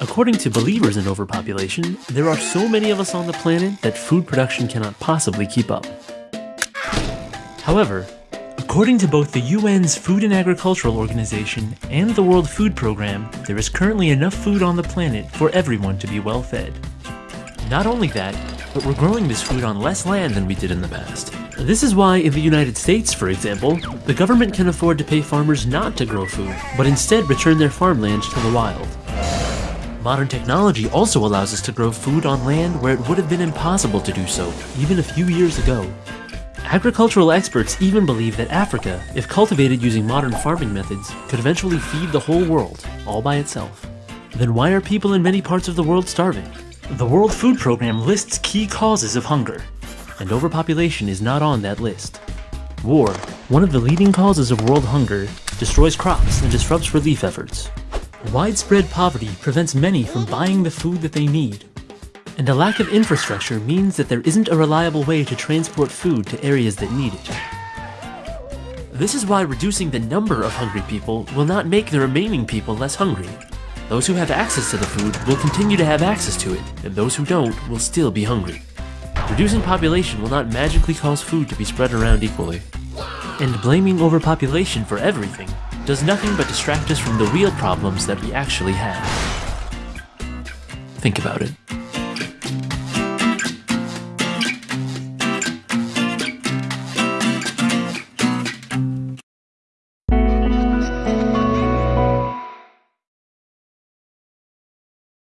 According to believers in overpopulation, there are so many of us on the planet that food production cannot possibly keep up. However, according to both the UN's Food and Agricultural Organization and the World Food Program, there is currently enough food on the planet for everyone to be well fed. Not only that, but we're growing this food on less land than we did in the past. This is why in the United States, for example, the government can afford to pay farmers not to grow food, but instead return their farmland to the wild. Modern technology also allows us to grow food on land where it would have been impossible to do so, even a few years ago. Agricultural experts even believe that Africa, if cultivated using modern farming methods, could eventually feed the whole world, all by itself. Then why are people in many parts of the world starving? The World Food Program lists key causes of hunger, and overpopulation is not on that list. War, one of the leading causes of world hunger, destroys crops and disrupts relief efforts. Widespread poverty prevents many from buying the food that they need. And a lack of infrastructure means that there isn't a reliable way to transport food to areas that need it. This is why reducing the number of hungry people will not make the remaining people less hungry. Those who have access to the food will continue to have access to it, and those who don't will still be hungry. Reducing population will not magically cause food to be spread around equally. And blaming overpopulation for everything does nothing but distract us from the real problems that we actually have. Think about it.